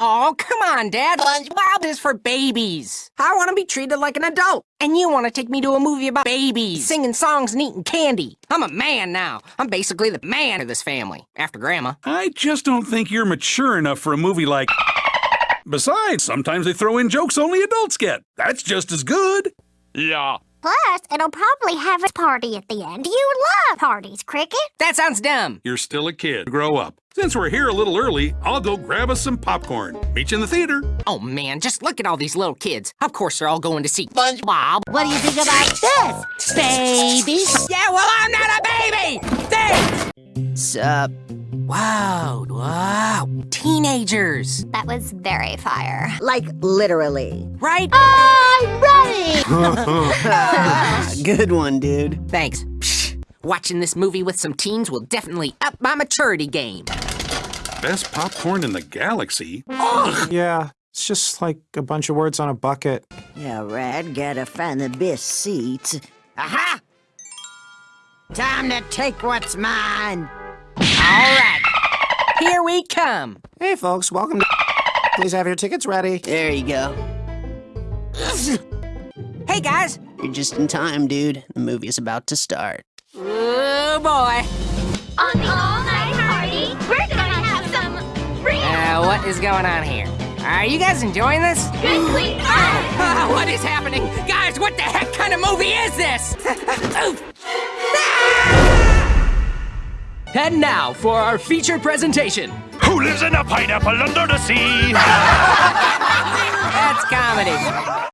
Oh, come on, Dad. SpongeBob is for babies. I want to be treated like an adult. And you want to take me to a movie about babies, singing songs and eating candy. I'm a man now. I'm basically the man of this family, after Grandma. I just don't think you're mature enough for a movie like. Besides, sometimes they throw in jokes only adults get. That's just as good. Yeah. Plus, it'll probably have a party at the end. You love parties, Cricket. That sounds dumb. You're still a kid. Grow up. Since we're here a little early, I'll go grab us some popcorn. Meet you in the theater. Oh, man, just look at all these little kids. Of course they're all going to see SpongeBob. What do you think about this, baby? Yeah, well, I'm not a baby! Thanks! Sup? Wow, wow. Teenagers, That was very fire. Like literally. right? I'm ready! Good one, dude. Thanks. Psh, watching this movie with some teens will definitely up my maturity game. Best popcorn in the galaxy. Yeah, it's just like a bunch of words on a bucket. Yeah, Red, gotta find the best seats. Aha! Time to take what's mine. All right, here we come. Hey, folks, welcome to. Please have your tickets ready. There you go. Hey, guys. You're just in time, dude. The movie is about to start. Oh, boy. On the all-night party, we're gonna have some real Uh, what is going on here? Are you guys enjoying this? good clean fun. Ah, what is happening? Guys, what the heck kind of movie is this? And now for our feature presentation. Who lives in a pineapple under the sea? That's comedy.